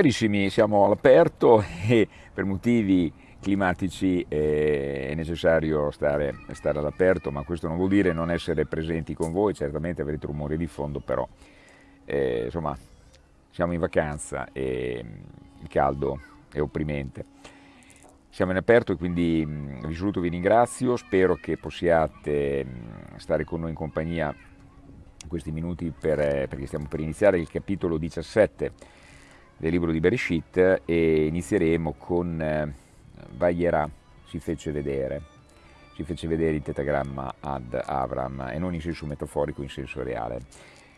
Carissimi, siamo all'aperto e per motivi climatici eh, è necessario stare, stare all'aperto, ma questo non vuol dire non essere presenti con voi, certamente avrete rumori di fondo, però eh, insomma siamo in vacanza e il caldo è opprimente. Siamo in aperto e quindi vi saluto, vi ringrazio, spero che possiate stare con noi in compagnia questi minuti per, eh, perché stiamo per iniziare il capitolo 17 del libro di Bereshit e inizieremo con eh, Vayera si fece vedere, si fece vedere il tetagramma ad Avram e non in senso metaforico, in senso reale.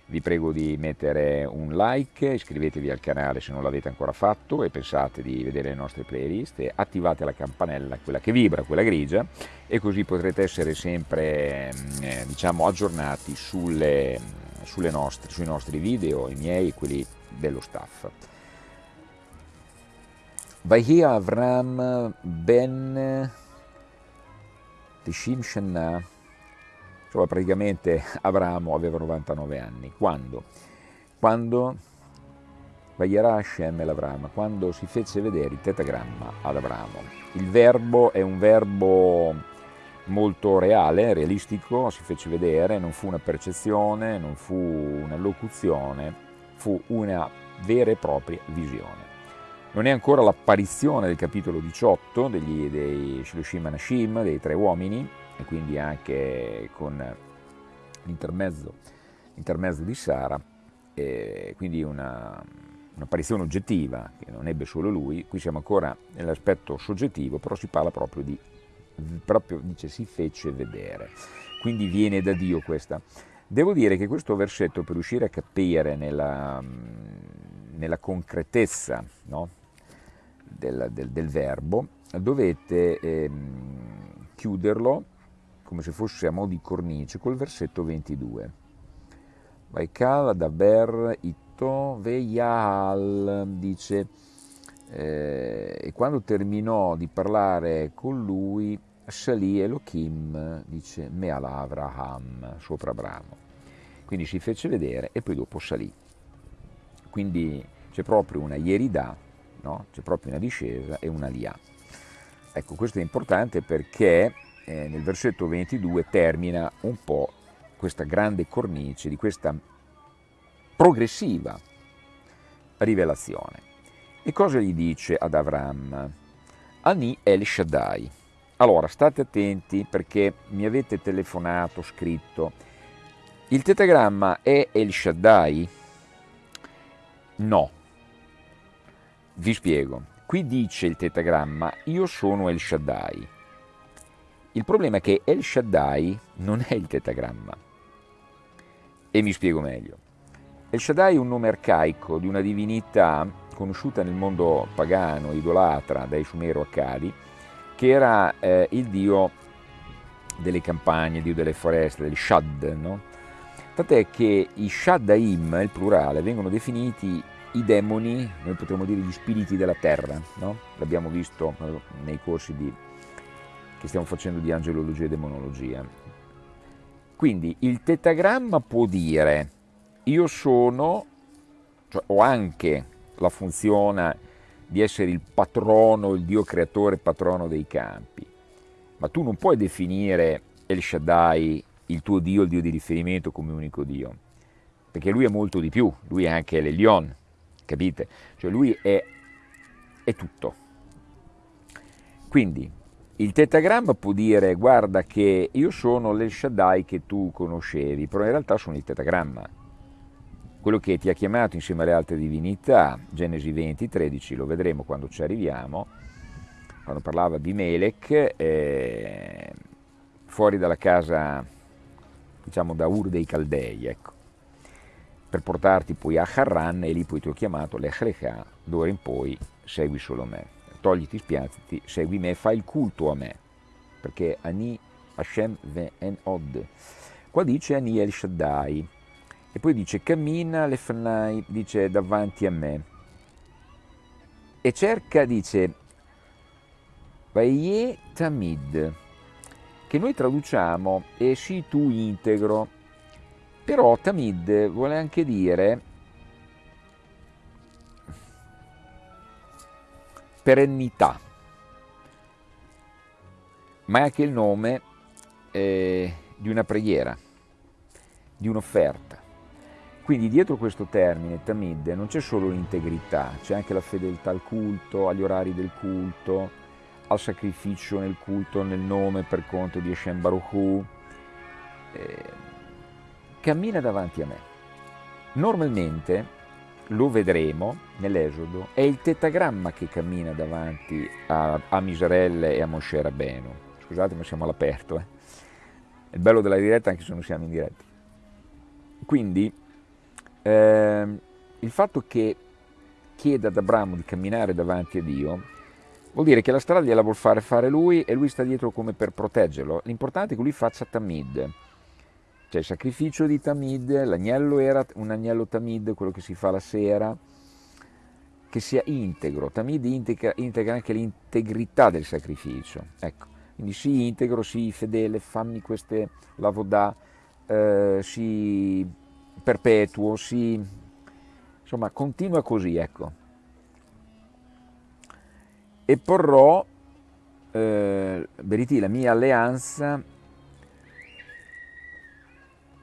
Vi prego di mettere un like, iscrivetevi al canale se non l'avete ancora fatto e pensate di vedere le nostre playlist attivate la campanella, quella che vibra, quella grigia e così potrete essere sempre mm, eh, diciamo, aggiornati sulle, sulle nostre, sui nostri video, i miei e quelli dello staff. ויהי אברהם ben Tishim Shenna, cioè praticamente Abramo aveva 99 anni. Quando? Quando Vayera Hashem el Avram, quando si fece vedere il tetagramma ad Abramo. Il verbo è un verbo molto reale, realistico, si fece vedere, non fu una percezione, non fu una locuzione, fu una vera e propria visione. Non è ancora l'apparizione del capitolo 18 degli, dei Shiloshim Anashim, dei tre uomini, e quindi anche con l'intermezzo, l'intermezzo di Sara, quindi una, un'apparizione oggettiva che non ebbe solo lui, qui siamo ancora nell'aspetto soggettivo, però si parla proprio di, proprio dice si fece vedere, quindi viene da Dio questa. Devo dire che questo versetto per riuscire a capire nella, nella concretezza no? Del, del, del verbo, dovete ehm, chiuderlo come se fosse a mo' di cornice col versetto 22. Vaikal daber ito veyal, dice, eh, e quando terminò di parlare con lui, salì Elohim, dice, Meala Avraham, sopra Abramo. Quindi si fece vedere e poi dopo salì. Quindi c'è proprio una ieridà no? c'è proprio una discesa e una lia. Ecco, questo è importante perché eh, nel versetto 22 termina un po' questa grande cornice di questa progressiva rivelazione. E cosa gli dice ad Avram? Ani El Shaddai. Allora, state attenti perché mi avete telefonato, scritto. Il tetagramma è El Shaddai? No, vi spiego. Qui dice il tetagramma, io sono El Shaddai. Il problema è che El Shaddai non è il tetagramma. E mi spiego meglio. El Shaddai è un nome arcaico di una divinità conosciuta nel mondo pagano, idolatra dai Sumero-Accadi, che era eh, il dio delle campagne, il dio delle foreste, del Shad, no? Tant'è che i Shaddaim, il plurale, vengono definiti i demoni, noi potremmo dire gli spiriti della terra, no? l'abbiamo visto nei corsi di, che stiamo facendo di angelologia e demonologia. Quindi il tetagramma può dire io sono, cioè ho anche la funzione di essere il patrono, il Dio creatore, patrono dei campi, ma tu non puoi definire El Shaddai, il tuo Dio, il Dio di riferimento come unico Dio, perché lui è molto di più, lui è anche l'Elion, capite? Cioè lui è, è tutto. Quindi il tetagramma può dire guarda che io sono l'El Shaddai che tu conoscevi, però in realtà sono il tetagramma. Quello che ti ha chiamato insieme alle altre divinità, Genesi 20, 13, lo vedremo quando ci arriviamo, quando parlava di Melech, eh, fuori dalla casa, diciamo da Ur dei Caldei, ecco per portarti poi a Harran e lì poi ti ho chiamato l'Echlecha, d'ora in poi segui solo me, togliti spiazzati, segui me, fai il culto a me, perché Ani Hashem Ve'en Od. Qua dice Ani El Shaddai, e poi dice cammina lefnai, dice davanti a me, e cerca, dice, Vaie Tamid, che noi traduciamo e si tu integro, però Tamid vuole anche dire perennità, ma è anche il nome eh, di una preghiera, di un'offerta. Quindi dietro questo termine, tamid, non c'è solo l'integrità, c'è anche la fedeltà al culto, agli orari del culto, al sacrificio nel culto, nel nome per conto di Hashem Baruch Hu. Eh, cammina davanti a me. Normalmente, lo vedremo nell'Esodo, è il tetagramma che cammina davanti a, a Miserelle e a Moshe Rabbeinu. Scusate ma siamo all'aperto. Eh. È il bello della diretta anche se non siamo in diretta. Quindi eh, il fatto che chieda ad Abramo di camminare davanti a Dio vuol dire che la strada gliela vuol fare fare lui e lui sta dietro come per proteggerlo. L'importante è che lui faccia tamid. C'è il sacrificio di tamid, l'agnello era un agnello tamid, quello che si fa la sera, che sia integro. Tamid integra, integra anche l'integrità del sacrificio. Ecco, quindi sii integro, sii fedele, fammi queste lavodà, eh, sii perpetuo, si, insomma continua così, ecco. E porrò, eh, Beriti, la mia alleanza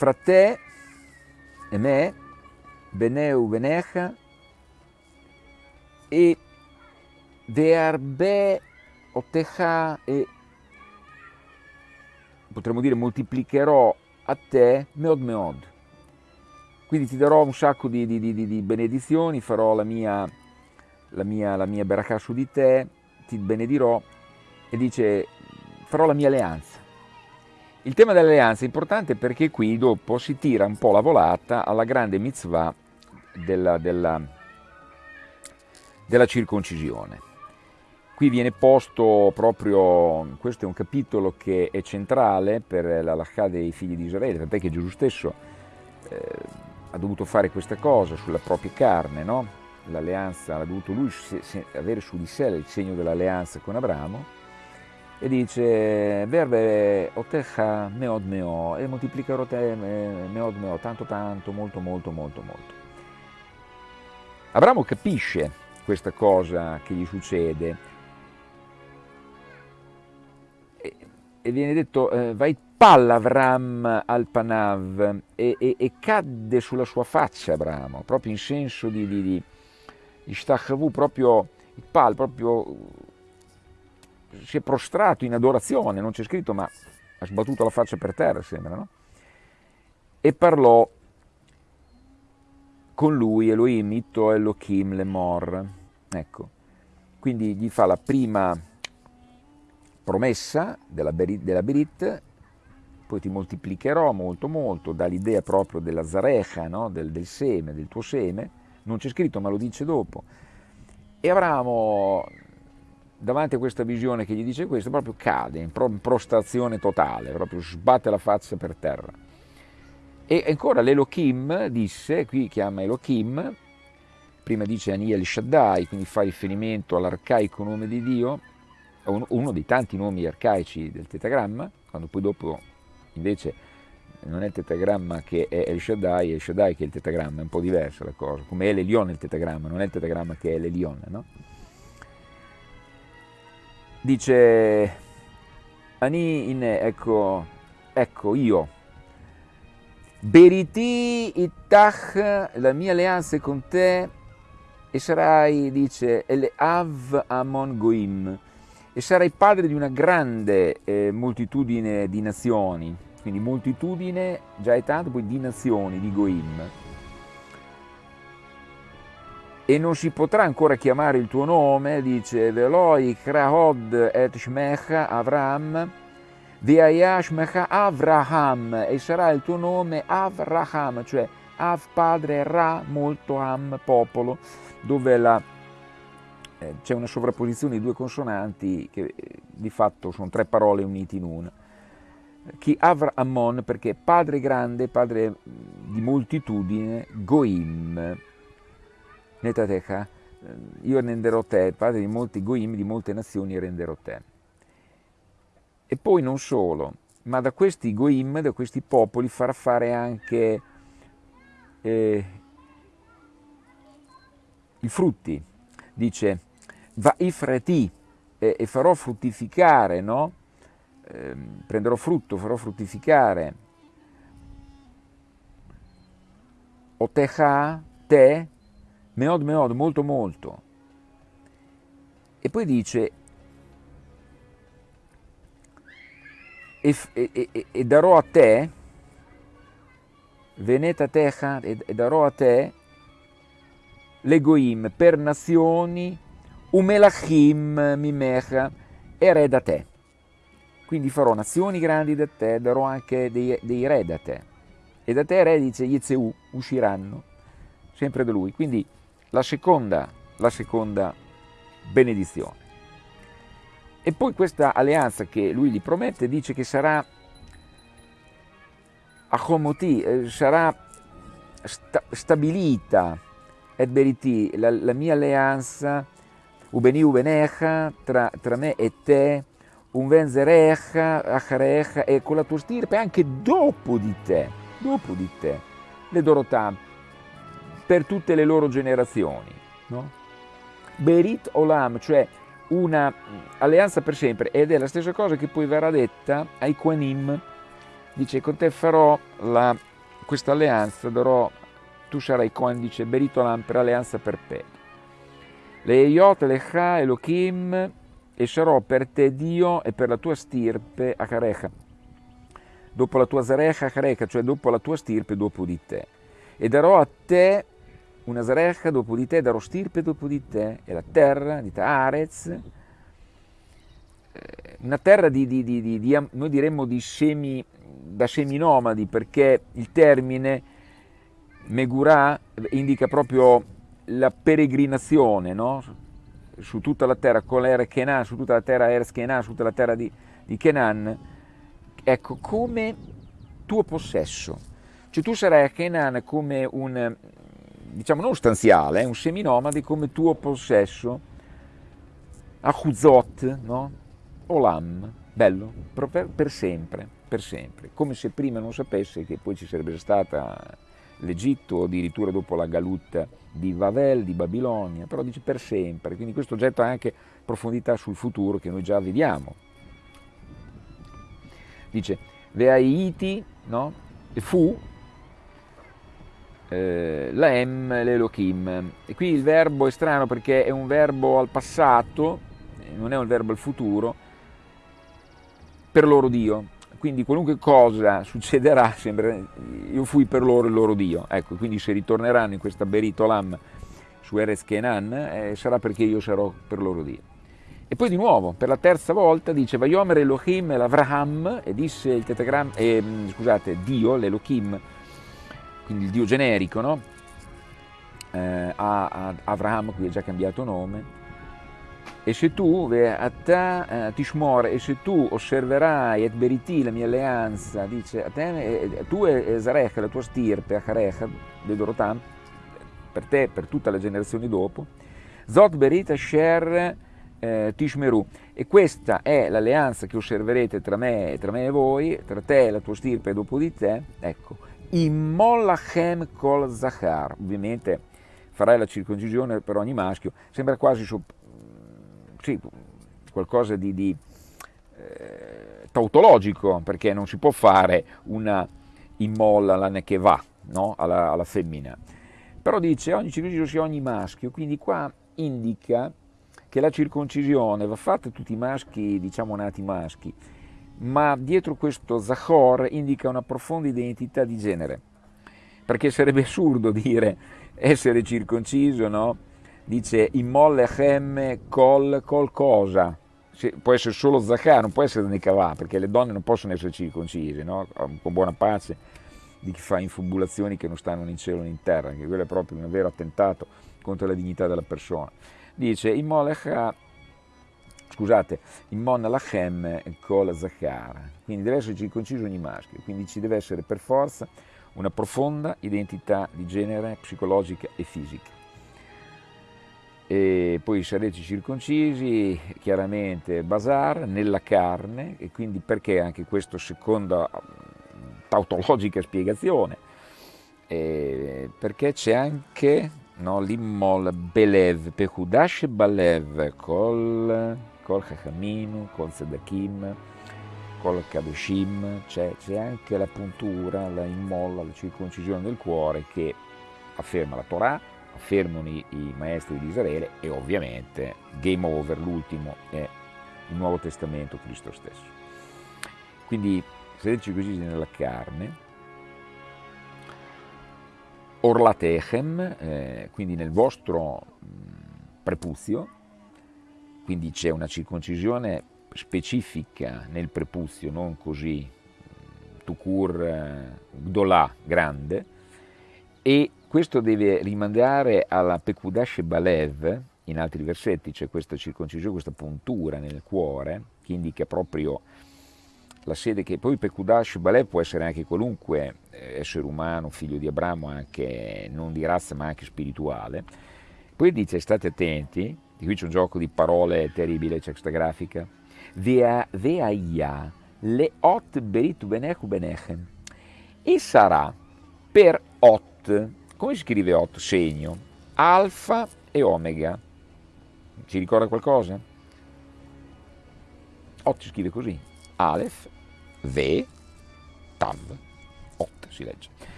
fra te e me, Beneu Benecha, e Verbe Otecha e potremmo dire moltiplicherò a te Meod Meod quindi ti darò un sacco di, di, di, di benedizioni, farò la mia, la mia, la mia su di te, ti benedirò e dice farò la mia alleanza. Il tema dell'alleanza è importante perché qui dopo si tira un po' la volata alla grande mitzvah della, della, della circoncisione. Qui viene posto proprio, questo è un capitolo che è centrale per la Lachà dei figli di Israele, tant'è che Gesù stesso eh, ha dovuto fare questa cosa sulla propria carne, no? l'alleanza, ha dovuto lui avere su di sé il segno dell'alleanza con Abramo e dice verve otecha meod meo e moltiplicherò te meod meo tanto tanto, molto molto molto molto. Abramo capisce questa cosa che gli succede e, viene detto eh, vai Pallavram al Panav e, e, e, cadde sulla sua faccia Abramo, proprio in senso di, di, di Ishtachavu, proprio il pal, proprio si è prostrato in adorazione, non c'è scritto ma ha sbattuto la faccia per terra sembra, no? E parlò con lui Elohim, Ito Elohim Lemor, ecco, quindi gli fa la prima promessa della Berit, della Berit poi ti moltiplicherò molto molto, dà l'idea proprio della zarecha, no? del, del, seme, del tuo seme, non c'è scritto ma lo dice dopo. E Abramo, davanti a questa visione che gli dice questo, proprio cade in prostrazione totale, proprio sbatte la faccia per terra. E ancora l'Elohim disse, qui chiama Elohim, prima dice Aniel Shaddai, quindi fa riferimento all'arcaico nome di Dio, uno dei tanti nomi arcaici del tetagramma, quando poi dopo invece non è il tetagramma che è El Shaddai, è El Shaddai che è il tetagramma, è un po' diversa la cosa, come è l'Elion il tetagramma, non è il tetagramma che è l'Elion, no? Dice, Ani in, ecco, ecco io, Beriti itach, la mia alleanza è con te, e sarai, dice, El Av Amon Goim, e sarai padre di una grande eh, moltitudine di nazioni, quindi moltitudine già è tanto, poi di nazioni, di Goim. E non si potrà ancora chiamare il tuo nome, dice Veloi Krahod et Shmecha Avram, Veaya Shmecha Avraham, e sarà il tuo nome Avraham, cioè Av padre, Ra molto Am popolo, dove la eh, c'è una sovrapposizione di due consonanti che eh, di fatto sono tre parole unite in una. Chi Avra Ammon perché padre grande, padre di moltitudine, Goim. Netatecha, io renderò te, padre di molti Goim, di molte nazioni renderò te. E poi non solo, ma da questi Goim, da questi popoli farà fare anche eh, i frutti. Dice, va ifreti, e, e farò fruttificare, no? Eh, prenderò frutto, farò fruttificare. Otecha, te, meod meod, molto molto. E poi dice, e, e, e darò a te, veneta techa, e darò a te l'egoim per nazioni, umelachim mimecha, e re da te. Quindi farò nazioni grandi da te, darò anche dei, dei re da te. E da te re dice Yezeu, usciranno, sempre da lui. Quindi la seconda, la seconda benedizione. E poi questa alleanza che lui gli promette dice che sarà Achomoti, eh, sarà sta, stabilita et beriti, la, la, mia alleanza, ubeni ubenecha, tra, tra me e te, un venzerecha, acharecha, e con la tua stirpe anche dopo di te, dopo di te, le Dorotà, per tutte le loro generazioni. No? Berit Olam, cioè una alleanza per sempre, ed è la stessa cosa che poi verrà detta ai Quanim, dice con te farò questa alleanza, darò, tu sarai Coan, dice Berit Olam per alleanza perpetua. Le Eiot, Lecha, Elohim, e sarò per te Dio e per la tua stirpe Acharecha, dopo la tua Zarecha Acharecha, cioè dopo la tua stirpe dopo di te. E darò a te una Zarecha dopo di te, darò stirpe dopo di te, e la terra, di Arez, eh, una terra di, di, di, di, noi diremmo di semi, da seminomadi, perché il termine Megurà indica proprio la peregrinazione, no? su tutta la terra, con l'Er Kenan, su tutta la terra Eres Kenan, su tutta la terra di, di Kenan, ecco, come tuo possesso. Cioè tu sarai a Kenan come un, diciamo non stanziale, un seminomade come tuo possesso, a Huzot, no? Olam, bello, per, per, sempre, per sempre, come se prima non sapesse che poi ci sarebbe stata l'Egitto addirittura dopo la galutta di Vavel, di Babilonia, però dice per sempre, quindi questo getta anche profondità sul futuro che noi già vediamo. Dice, Veaiti, no? E fu, eh, la l'Elohim. E qui il verbo è strano perché è un verbo al passato, non è un verbo al futuro, per loro Dio. Quindi qualunque cosa succederà, sembra, io fui per loro il loro Dio. Ecco, quindi se ritorneranno in questa Beritolam su Erez Kenan, eh, sarà perché io sarò per loro Dio. E poi di nuovo, per la terza volta, dice Vayomer Elohim l'Avraham, e disse il tetragram, eh, scusate, Dio, l'Elohim, quindi il Dio generico, no? Eh, a, a Avraham, qui è già cambiato nome, e se tu, a te, eh, Tishmor, e se tu osserverai et beriti la mia alleanza, dice, tu e Zarech, la tua stirpe, Acharech, Dorotam, per te, per tutta la generazione dopo, Zot berit asher eh, Tishmeru, e questa è l'alleanza che osserverete tra me, tra me e voi, tra te e la tua stirpe dopo di te, ecco, Immolachem kol Zachar, ovviamente farai la circoncisione per ogni maschio, sembra quasi sì, qualcosa di, di eh, tautologico, perché non si può fare una immolla la che va no? alla, alla, femmina. Però dice ogni circoncisione sia ogni maschio, quindi qua indica che la circoncisione va fatta a tutti i maschi, diciamo nati maschi, ma dietro questo Zachor indica una profonda identità di genere, perché sarebbe assurdo dire essere circonciso, no? dice Imollechem col, col cosa, può essere solo Zaccar, non può essere Nekavà, perché le donne non possono essere circoncise, no? con buona pace di chi fa infubulazioni che non stanno né in cielo né in terra, che quello è proprio un vero attentato contro la dignità della persona. Dice Imolech, scusate, Immon Lachem col Zaccar, quindi deve essere circonciso ogni maschio, quindi ci deve essere per forza una profonda identità di genere psicologica e fisica e poi sarete circoncisi, chiaramente Basar, nella carne, e quindi perché anche questa seconda tautologica spiegazione? Eh, perché c'è anche no? l'immol belev, pechudash balev, col, col chachaminu, col zedakim, col kadoshim, c'è, anche la puntura, la immolla, la circoncisione del cuore che afferma la Torah, affermano i, i maestri di Israele e ovviamente game over, l'ultimo è il Nuovo Testamento, Cristo stesso. Quindi siete circoncisi nella carne, orlatechem, eh, quindi nel vostro mh, prepuzio, quindi c'è una circoncisione specifica nel prepuzio, non così tucur eh, gdolà, grande, e questo deve rimandare alla Pekudash Balev, in altri versetti c'è questa circoncisione, questa puntura nel cuore, che indica proprio la sede che poi Pekudash Balev può essere anche qualunque eh, essere umano, figlio di Abramo, anche non di razza ma anche spirituale. Poi dice state attenti, di qui c'è un gioco di parole terribile, c'è questa grafica, Veaia le ot beritu benechu benechem e sarà per ot, come si scrive ot? Segno, alfa e omega. Ci ricorda qualcosa? Ot si scrive così, Aleph, Ve, Tav, Ot si legge,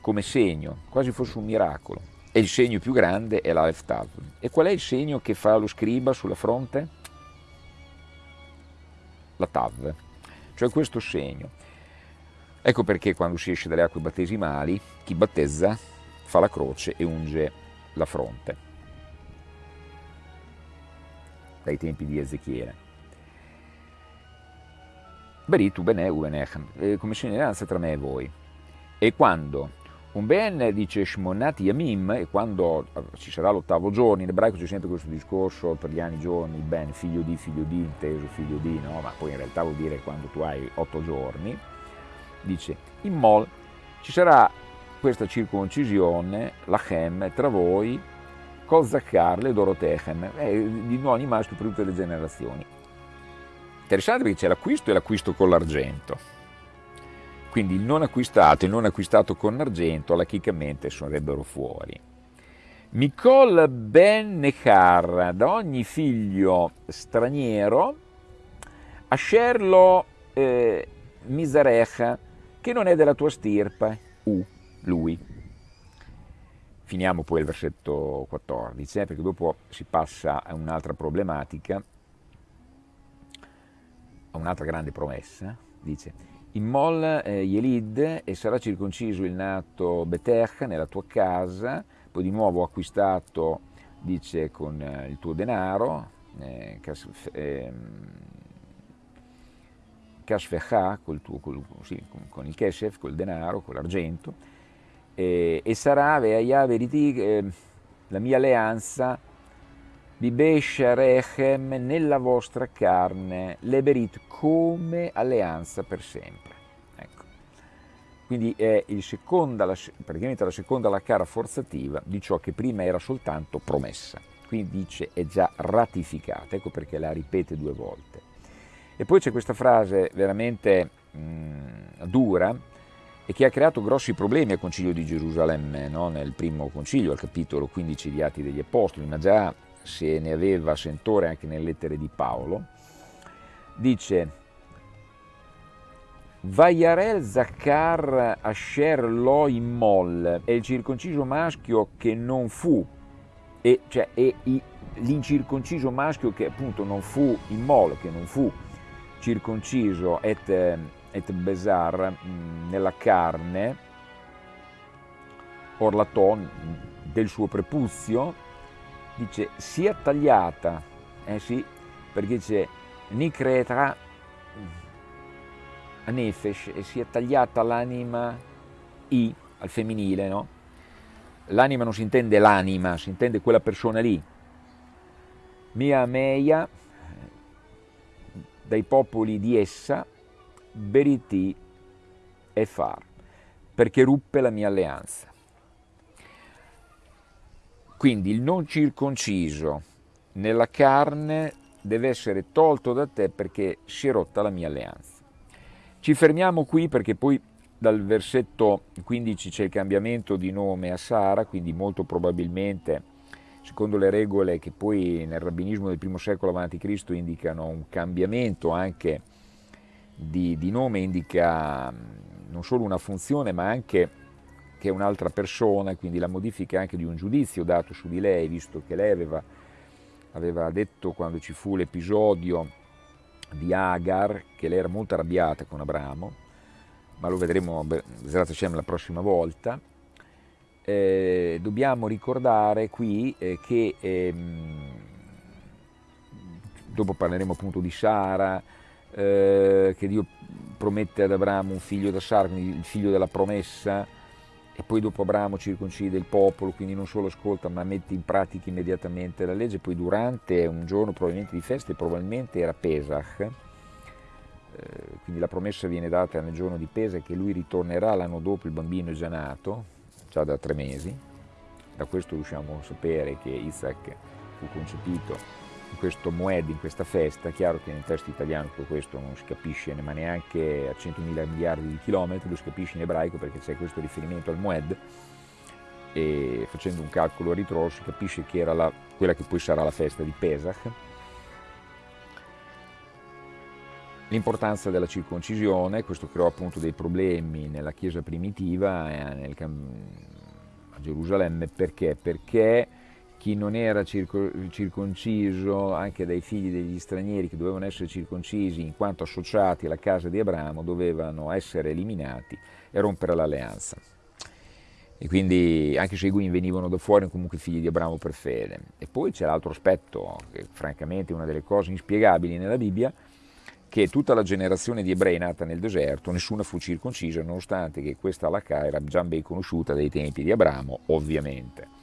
come segno, quasi fosse un miracolo. E il segno più grande è l'Aleph Tav. E qual è il segno che fa lo scriba sulla fronte? La Tav, cioè questo segno. Ecco perché quando si esce dalle acque battesimali, chi battezza fa la croce e unge la fronte. Dai tempi di Ezechiele. Beritu bene uvenechem, eh, come segneranza tra me e voi. E quando un ben dice Shmonati Yamim, e quando ci sarà l'ottavo giorno, in ebraico c'è sempre questo discorso per gli anni giorni, ben figlio di, figlio di, inteso figlio di, no? ma poi in realtà vuol dire quando tu hai otto giorni, dice in mol ci sarà questa circoncisione, la chem, tra voi, col zakkar, le dorotechem, eh, di ogni maschio per tutte le generazioni. Interessante perché c'è l'acquisto e l'acquisto con l'argento. Quindi il non acquistato e il non acquistato con argento lachicamente sarebbero fuori. Mikol ben Nechar, da ogni figlio straniero, Ascerlo eh, Misarecha, che non è della tua stirpe, U, lui. Finiamo poi il versetto 14, eh, perché dopo si passa a un'altra problematica un'altra grande promessa, dice Immol eh, Yelid e sarà circonciso il nato Betech nella tua casa, poi di nuovo acquistato, dice, con eh, il tuo denaro, eh, Kashfecha, col tuo, col, sì, con, con, il Keshef, col denaro, con l'argento, e sarà Veaya Veriti, eh, la mia alleanza Bibesha Rechem nella vostra carne, leberit come alleanza per sempre. Ecco. Quindi è seconda, praticamente la seconda la cara forzativa di ciò che prima era soltanto promessa. Quindi dice è già ratificata, ecco perché la ripete due volte. E poi c'è questa frase veramente mh, mm, dura e che ha creato grossi problemi al Concilio di Gerusalemme, no? nel primo concilio, al capitolo 15 di Atti degli Apostoli, ma già se ne aveva sentore anche nelle lettere di Paolo, dice Vaiarel Zakkar Asher Lo Immol è il circonciso maschio che non fu, e, cioè è l'incirconciso maschio che appunto non fu Immol, che non fu circonciso et, et besar mm, nella carne, orlaton del suo prepuzio, dice sia tagliata, eh sì, perché dice Nikretra a Nefesh e sia tagliata l'anima I al femminile, no? L'anima non si intende l'anima, si intende quella persona lì. Mia Meia, dai popoli di essa, Beriti e Far, perché ruppe la mia alleanza. Quindi il non circonciso nella carne deve essere tolto da te perché si è rotta la mia alleanza. Ci fermiamo qui perché poi dal versetto 15 c'è il cambiamento di nome a Sara, quindi molto probabilmente, secondo le regole che poi nel rabbinismo del primo secolo a.C. indicano un cambiamento anche di, di nome, indica non solo una funzione ma anche che è un'altra persona, quindi la modifica anche di un giudizio dato su di lei, visto che lei aveva, aveva detto quando ci fu l'episodio di Agar, che lei era molto arrabbiata con Abramo, ma lo vedremo la prossima volta, eh, dobbiamo ricordare qui eh, che ehm, dopo parleremo appunto di Sara, eh, che Dio promette ad Abramo un figlio da Sara, quindi il figlio della promessa, e poi dopo Abramo circoncide il popolo, quindi non solo ascolta ma mette in pratica immediatamente la legge, poi durante un giorno probabilmente di feste, probabilmente era Pesach, eh, quindi la promessa viene data nel giorno di Pesa che lui ritornerà l'anno dopo, il bambino è già nato, già da tre mesi, da questo riusciamo a sapere che Isaac fu concepito in questo Moed, in questa festa, chiaro che nel testo italiano tutto questo non si capisce ma neanche a 100.000 miliardi di chilometri, lo si capisce in ebraico perché c'è questo riferimento al Moed. E facendo un calcolo a ritroso si capisce che era la, quella che poi sarà la festa di Pesach, L'importanza della circoncisione, questo creò appunto dei problemi nella Chiesa primitiva eh, nel, a Gerusalemme, perché? Perché chi non era circo, circonciso, anche dai figli degli stranieri che dovevano essere circoncisi in quanto associati alla casa di Abramo, dovevano essere eliminati e rompere l'alleanza. E quindi anche se i Guin venivano da fuori, comunque figli di Abramo per fede. E poi c'è l'altro aspetto, che francamente è una delle cose inspiegabili nella Bibbia, che tutta la generazione di ebrei nata nel deserto, nessuna fu circoncisa, nonostante che questa halakha era già ben conosciuta dai tempi di Abramo, ovviamente.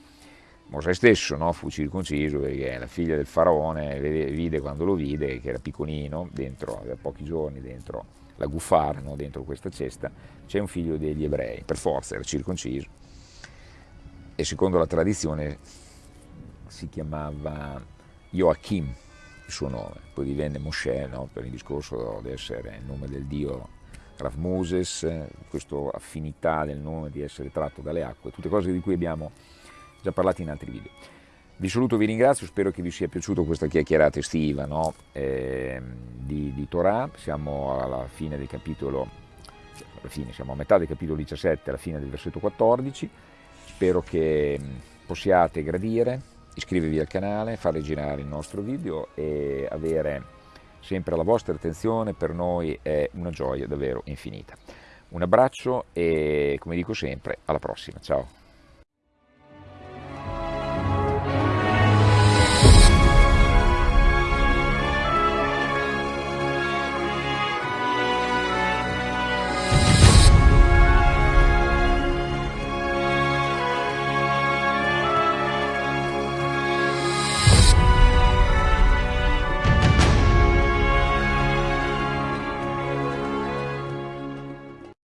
Mosè stesso no, fu circonciso perché la figlia del faraone vide quando lo vide, che era piccolino, dentro, aveva pochi giorni dentro la gufara, no, dentro questa cesta, c'è un figlio degli ebrei, per forza era circonciso. E secondo la tradizione si chiamava Joachim, il suo nome, poi divenne Moshe no? per il discorso di essere il nome del dio Rav Moses, questa affinità del nome di essere tratto dalle acque, tutte cose di cui abbiamo già parlato in altri video. Vi saluto, vi ringrazio, spero che vi sia piaciuta questa chiacchierata estiva no? eh, di, di Torah, siamo alla fine del capitolo, alla fine, siamo a metà del capitolo 17, alla fine del versetto 14, spero che possiate gradire, iscrivervi al canale, fare girare il nostro video e avere sempre la vostra attenzione per noi è una gioia davvero infinita. Un abbraccio e come dico sempre alla prossima, ciao!